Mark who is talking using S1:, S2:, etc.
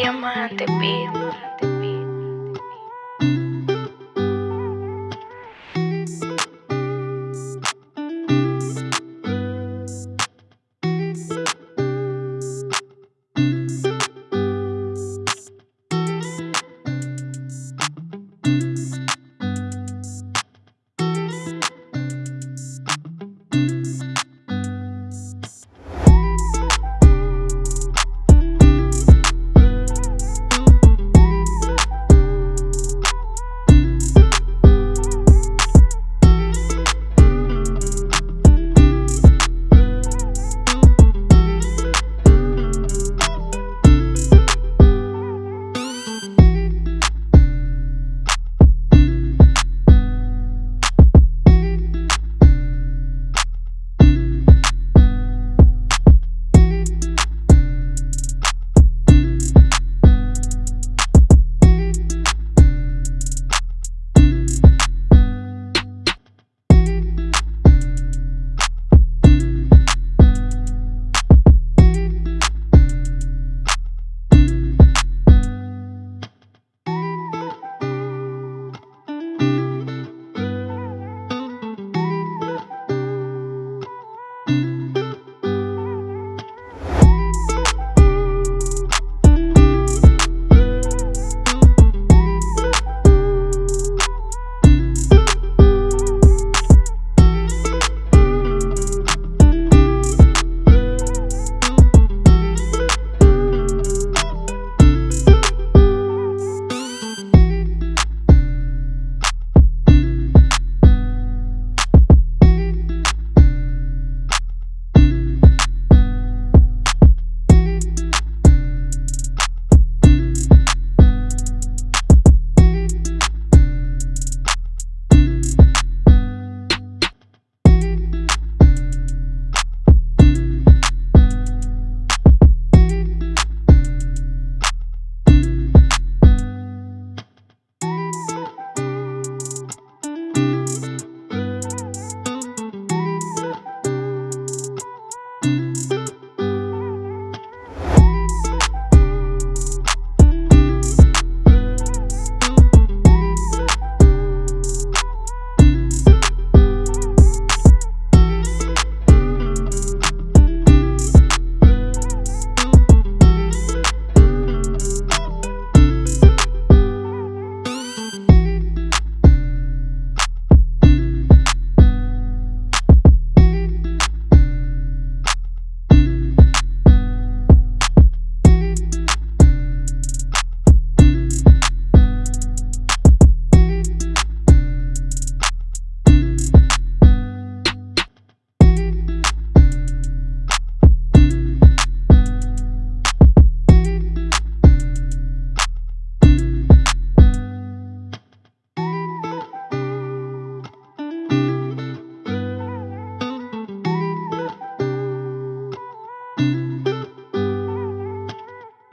S1: Diamante Beat.